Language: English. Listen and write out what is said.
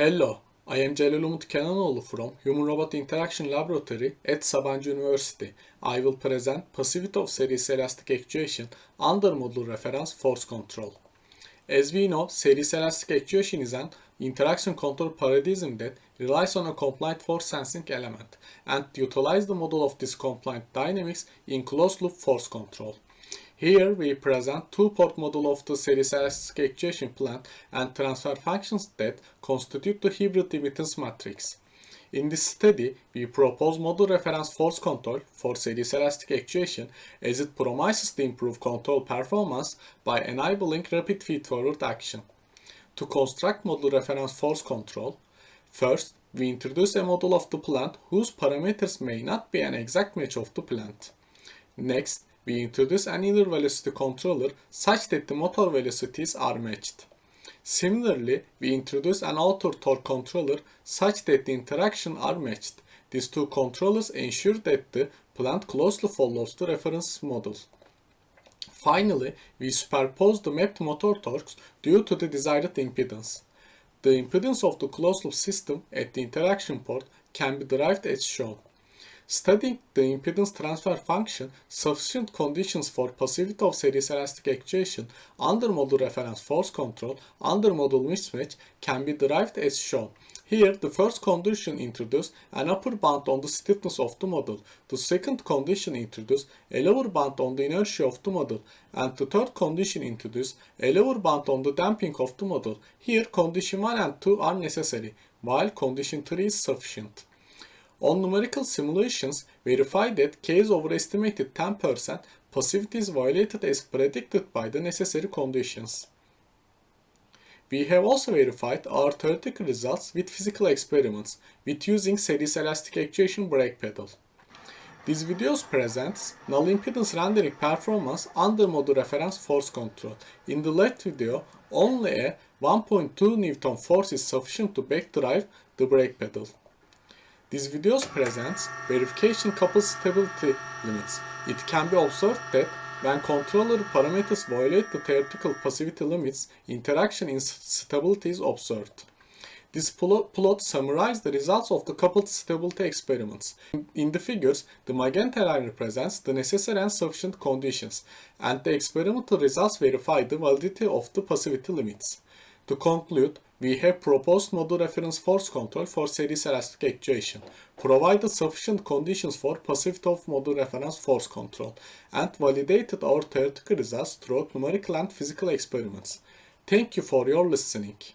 Hello, I am Celal Umut Kenanoğlu from Human Robot Interaction Laboratory at Sabancı University. I will present Passivity of Series Elastic Actuation under module reference Force Control. As we know, series elastic actuation is an interaction control paradigm that relies on a compliant force sensing element and utilize the model of this compliant dynamics in closed loop force control. Here we present two-port model of the series elastic actuation plant and transfer functions that constitute the hybrid immittance matrix. In this study, we propose model reference force control for series elastic actuation as it promises to improve control performance by enabling rapid feed-forward action. To construct model reference force control, first we introduce a model of the plant whose parameters may not be an exact match of the plant. Next, we introduce an inner velocity controller such that the motor velocities are matched. Similarly, we introduce an outer torque controller such that the interaction are matched. These two controllers ensure that the plant closely follows the reference model. Finally, we superpose the mapped motor torques due to the desired impedance. The impedance of the closed loop system at the interaction port can be derived as shown. Studying the impedance transfer function, sufficient conditions for passivity of series elastic actuation under model reference force control under model mismatch can be derived as shown. Here, the first condition introduces an upper bound on the stiffness of the model. The second condition introduces a lower bound on the inertia of the model. And the third condition introduces a lower bound on the damping of the model. Here, condition 1 and 2 are necessary, while condition 3 is sufficient. On numerical simulations, verify that case overestimated 10% passivity is violated as predicted by the necessary conditions. We have also verified our theoretical results with physical experiments with using series elastic actuation brake pedal. This video presents null impedance rendering performance under model reference force control. In the left video, only a 1.2 Newton force is sufficient to backdrive the brake pedal. This video presents verification coupled stability limits. It can be observed that when controller parameters violate the theoretical passivity limits, interaction instability is observed. This plot summarizes the results of the coupled stability experiments. In the figures, the magenta line represents the necessary and sufficient conditions, and the experimental results verify the validity of the passivity limits. To conclude, we have proposed model reference force control for series elastic actuation, provided sufficient conditions for passive of model reference force control, and validated our theoretical results through numerical and physical experiments. Thank you for your listening.